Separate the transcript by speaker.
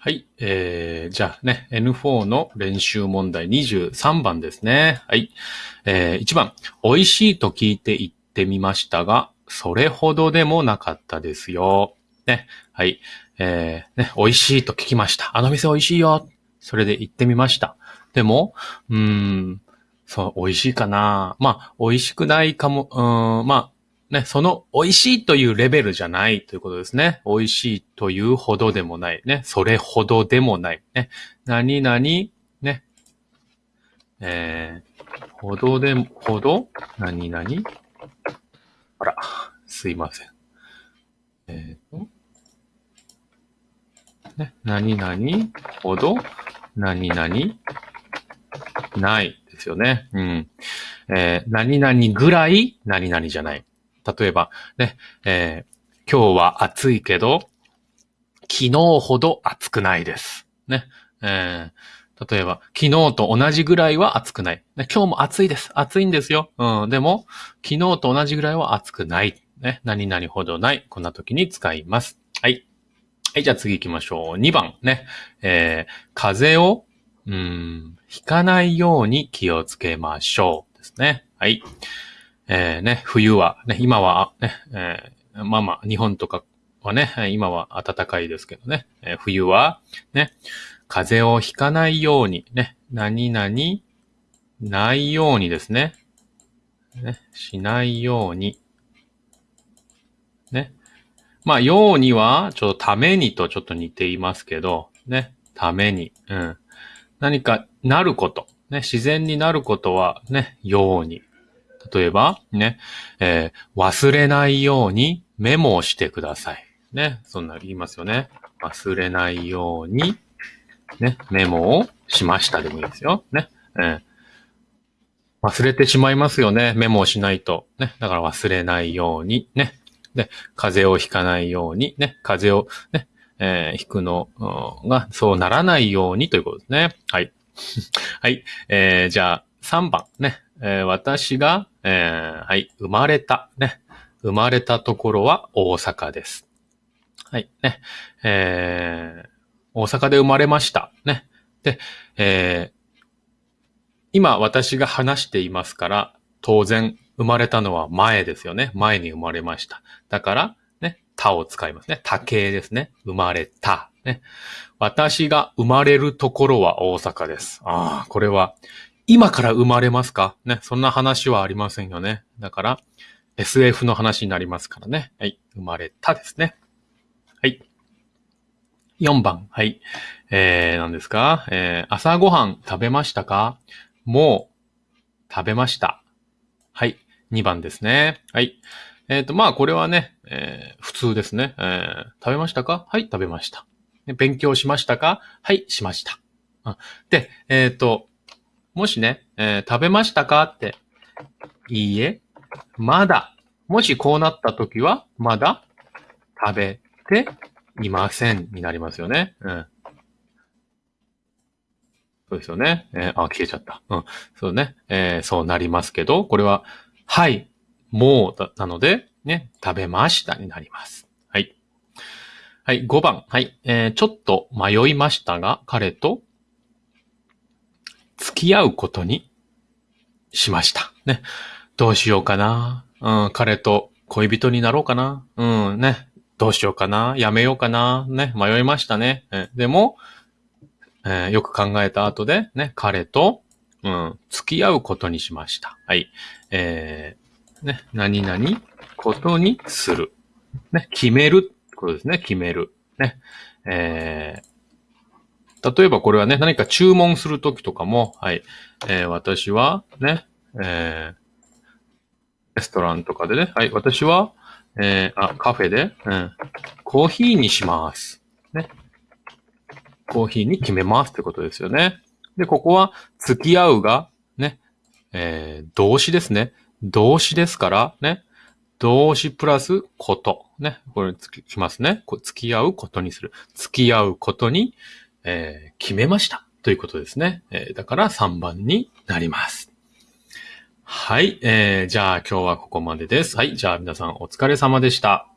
Speaker 1: はい。えー、じゃあね、N4 の練習問題23番ですね。はい。えー、1番。美味しいと聞いて言ってみましたが、それほどでもなかったですよ。ね。はい。えー、ね、美味しいと聞きました。あの店美味しいよ。それで行ってみました。でも、うーん、そう、美味しいかな。まあ、美味しくないかも、うん、まあ、ね、その美味しいというレベルじゃないということですね。美味しいというほどでもない。ね。それほどでもない。ね。何々、ね。えー、ほどでも、ほど何々？あら、すいません。えっ、ー、と。ね。何々？ほど？何々？ないですよね。うん。えー、何々ぐらい？何々じゃない。例えば、ね、えー、今日は暑いけど、昨日ほど暑くないです。ね。えー、例えば、昨日と同じぐらいは暑くない。ね、今日も暑いです。暑いんですよ。うん。でも、昨日と同じぐらいは暑くない。ね。何々ほどない。こんな時に使います。はい。はい、じゃあ次行きましょう。2番ね。えー、風邪を、うん、ひかないように気をつけましょう。ですね。はい。えー、ね、冬は、ね、今は、ね、えー、まあまあ、日本とかはね、今は暖かいですけどね、えー、冬は、ね、風邪をひかないように、ね、何々、ないようにですね、ね、しないように、ね。まあ、ようには、ちょっとためにとちょっと似ていますけど、ね、ために、うん。何かなること、ね、自然になることはね、ように、例えば、ね、えー、忘れないようにメモをしてください。ね、そんな言いますよね。忘れないように、ね、メモをしましたでもいいですよ。ね、えー、忘れてしまいますよね。メモをしないと。ね、だから忘れないように、ね。で、風邪をひかないように、ね、風邪を、ね、えー、ひくのが、そうならないようにということですね。はい。はい。えー、じゃあ、3番ね。えー、私が、えー、はい、生まれた、ね。生まれたところは大阪です。はい、ね。えー、大阪で生まれました。ね。で、えー、今私が話していますから、当然生まれたのは前ですよね。前に生まれました。だから、ね、たを使いますね。多形ですね。生まれた。ね。私が生まれるところは大阪です。ああ、これは今から生まれますか？ね。そんな話はありませんよね。だから、SF の話になりますからね。はい。生まれたですね。はい。4番。はい。えー、何ですか？えー、朝ごはん食べましたか？もう、食べました。はい。2番ですね。はい。えっ、ー、と、まあ、これはね、えー、普通ですね。えー、食べましたか？はい、食べました。勉強しましたか？はい、しました。で、えっ、ー、と、もしね、えー、食べましたかって、いいえ、まだ。もしこうなった時は、まだ食べていませんになりますよね。うん。そうですよね。えー、あ、消えちゃった。うん。そうね。えー、そうなりますけど、これは、はい、もうなので、ね、食べましたになります。はい。はい、5番。はい。えー、ちょっと迷いましたが、彼と付き合うことにしました。ね。どうしようかな。うん、彼と恋人になろうかな。うん、ね。どうしようかな。やめようかな。ね。迷いましたね。えでも、えー、よく考えた後で、ね、彼と、うん、付き合うことにしました。はい。えー、ね、何々ことにする。ね、決めることですね。決める。ね。えー、例えばこれはね、何か注文するときとかも、はい、えー、私はね、えー、レストランとかでね、はい、私は、えー、あ、カフェで、うん、コーヒーにします。ね。コーヒーに決めますってことですよね。で、ここは、付き合うが、ね、えー、動詞ですね。動詞ですから、ね。動詞プラスこと。ね。これつきますね。付き合うことにする。付き合うことに、えー、決めましたということですね。えー、だから3番になります。はい。えー、じゃあ今日はここまでです。はい。じゃあ皆さんお疲れ様でした。